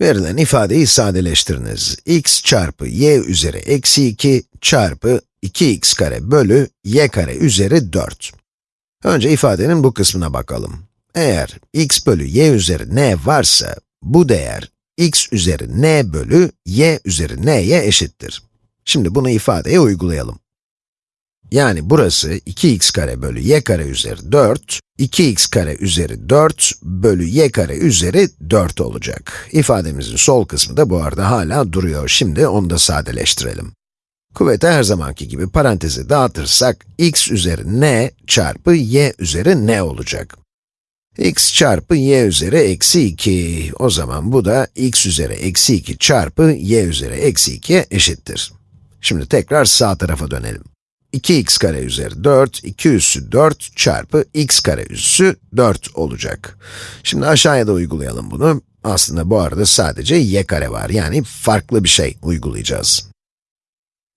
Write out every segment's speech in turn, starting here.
Verilen ifadeyi sadeleştiriniz. x çarpı y üzeri eksi 2 çarpı 2x kare bölü y kare üzeri 4. Önce ifadenin bu kısmına bakalım. Eğer x bölü y üzeri n varsa, bu değer x üzeri n bölü y üzeri n'ye eşittir. Şimdi bunu ifadeye uygulayalım. Yani burası 2x kare bölü y kare üzeri 4, 2x kare üzeri 4 bölü y kare üzeri 4 olacak. İfademizin sol kısmı da bu arada hala duruyor. Şimdi onu da sadeleştirelim. Kuvveti her zamanki gibi parantezi dağıtırsak, x üzeri n çarpı y üzeri n olacak. x çarpı y üzeri eksi 2. O zaman bu da x üzeri eksi 2 çarpı y üzeri eksi 2'ye eşittir. Şimdi tekrar sağ tarafa dönelim. 2x kare üzeri 4, 2 üssü 4 çarpı x kare üssü 4 olacak. Şimdi aşağıya da uygulayalım bunu. Aslında bu arada sadece y kare var, yani farklı bir şey uygulayacağız.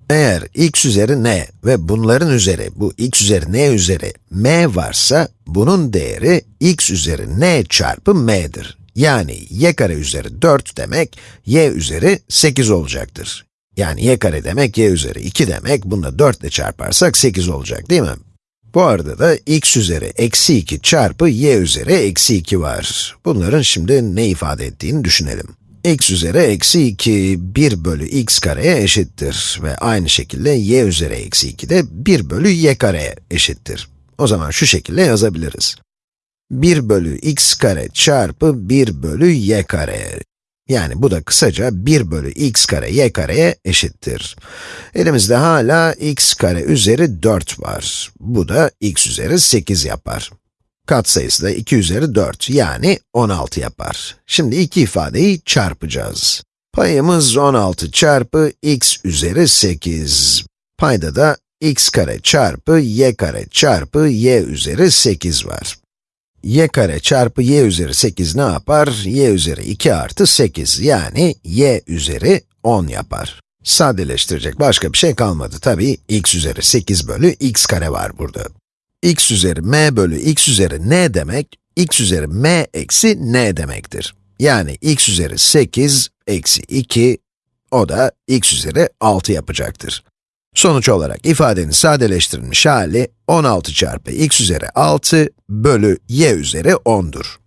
Eğer x üzeri n ve bunların üzeri, bu x üzeri n üzeri m varsa, bunun değeri x üzeri n çarpı m'dir. Yani y kare üzeri 4 demek, y üzeri 8 olacaktır. Yani y kare demek y üzeri 2 demek, bunu da 4 ile çarparsak 8 olacak değil mi? Bu arada da x üzeri eksi 2 çarpı y üzeri eksi 2 var. Bunların şimdi ne ifade ettiğini düşünelim. x üzeri eksi 2, 1 bölü x kareye eşittir ve aynı şekilde y üzeri eksi 2 de 1 bölü y kareye eşittir. O zaman şu şekilde yazabiliriz. 1 bölü x kare çarpı 1 bölü y kare. Yani bu da kısaca 1 bölü x kare y kareye eşittir. Elimizde hala x kare üzeri 4 var. Bu da x üzeri 8 yapar. Katsayısı da 2 üzeri 4, yani 16 yapar. Şimdi iki ifadeyi çarpacağız. Payımız 16 çarpı x üzeri 8. Payda da x kare çarpı y kare çarpı y üzeri 8 var y kare çarpı y üzeri 8 ne yapar? y üzeri 2 artı 8, yani y üzeri 10 yapar. Sadeleştirecek başka bir şey kalmadı. Tabii x üzeri 8 bölü x kare var burada. x üzeri m bölü x üzeri n demek, x üzeri m eksi n demektir. Yani x üzeri 8 eksi 2, o da x üzeri 6 yapacaktır. Sonuç olarak ifadenin sadeleştirilmiş hali 16 çarpı x üzeri 6 bölü y üzeri 10'dur.